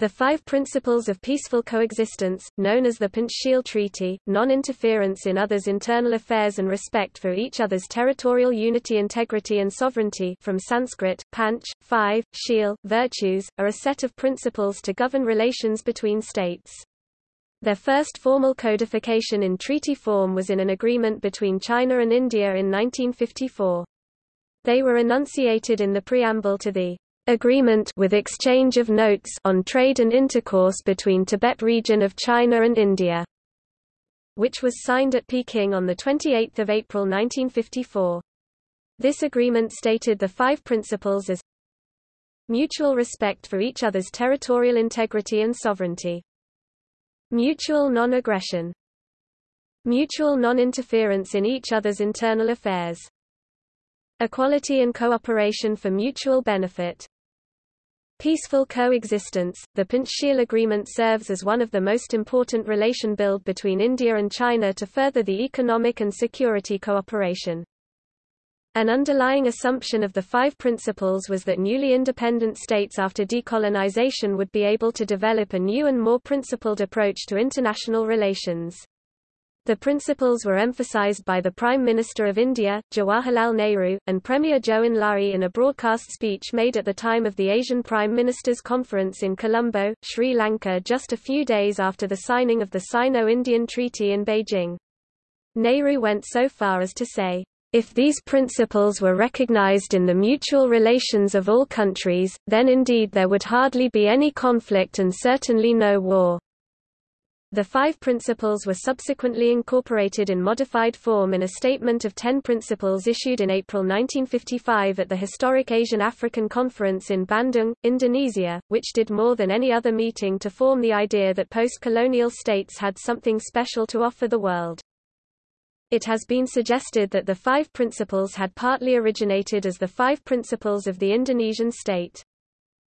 The Five Principles of Peaceful Coexistence, known as the Panchsheel Treaty, non-interference in others' internal affairs and respect for each other's territorial unity integrity and sovereignty from Sanskrit, panch, five, sheel, virtues, are a set of principles to govern relations between states. Their first formal codification in treaty form was in an agreement between China and India in 1954. They were enunciated in the preamble to the agreement with exchange of notes on trade and intercourse between Tibet region of China and India, which was signed at Peking on 28 April 1954. This agreement stated the five principles as mutual respect for each other's territorial integrity and sovereignty, mutual non-aggression, mutual non-interference in each other's internal affairs, equality and cooperation for mutual benefit, Peaceful coexistence, the Panchsheel Agreement serves as one of the most important relation build between India and China to further the economic and security cooperation. An underlying assumption of the five principles was that newly independent states after decolonization would be able to develop a new and more principled approach to international relations. The principles were emphasized by the Prime Minister of India, Jawaharlal Nehru, and Premier Enlai in a broadcast speech made at the time of the Asian Prime Ministers Conference in Colombo, Sri Lanka just a few days after the signing of the Sino-Indian Treaty in Beijing. Nehru went so far as to say, if these principles were recognized in the mutual relations of all countries, then indeed there would hardly be any conflict and certainly no war. The five principles were subsequently incorporated in modified form in a Statement of Ten Principles issued in April 1955 at the historic Asian-African Conference in Bandung, Indonesia, which did more than any other meeting to form the idea that post-colonial states had something special to offer the world. It has been suggested that the five principles had partly originated as the five principles of the Indonesian state.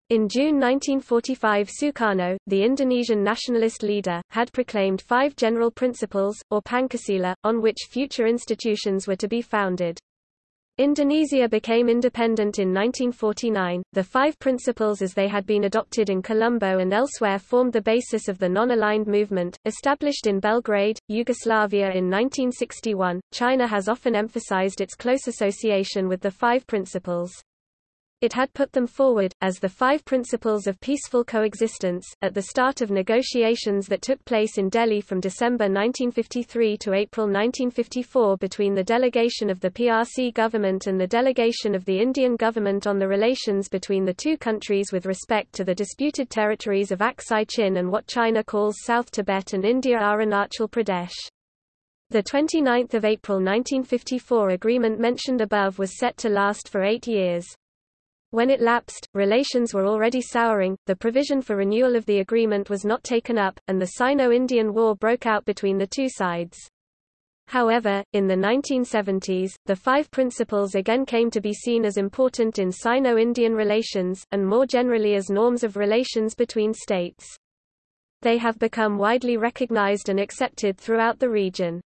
In June 1945 Sukarno, the Indonesian nationalist leader, had proclaimed five general principles, or Pancasila, on which future institutions were to be founded. Indonesia became independent in 1949. The five principles as they had been adopted in Colombo and elsewhere formed the basis of the non-aligned movement, established in Belgrade, Yugoslavia in 1961. China has often emphasized its close association with the five principles. It had put them forward, as the five principles of peaceful coexistence, at the start of negotiations that took place in Delhi from December 1953 to April 1954 between the delegation of the PRC government and the delegation of the Indian government on the relations between the two countries with respect to the disputed territories of Aksai Chin and what China calls South Tibet and India Arunachal Pradesh. The 29th of April 1954 agreement mentioned above was set to last for eight years. When it lapsed, relations were already souring, the provision for renewal of the agreement was not taken up, and the Sino-Indian War broke out between the two sides. However, in the 1970s, the five principles again came to be seen as important in Sino-Indian relations, and more generally as norms of relations between states. They have become widely recognized and accepted throughout the region.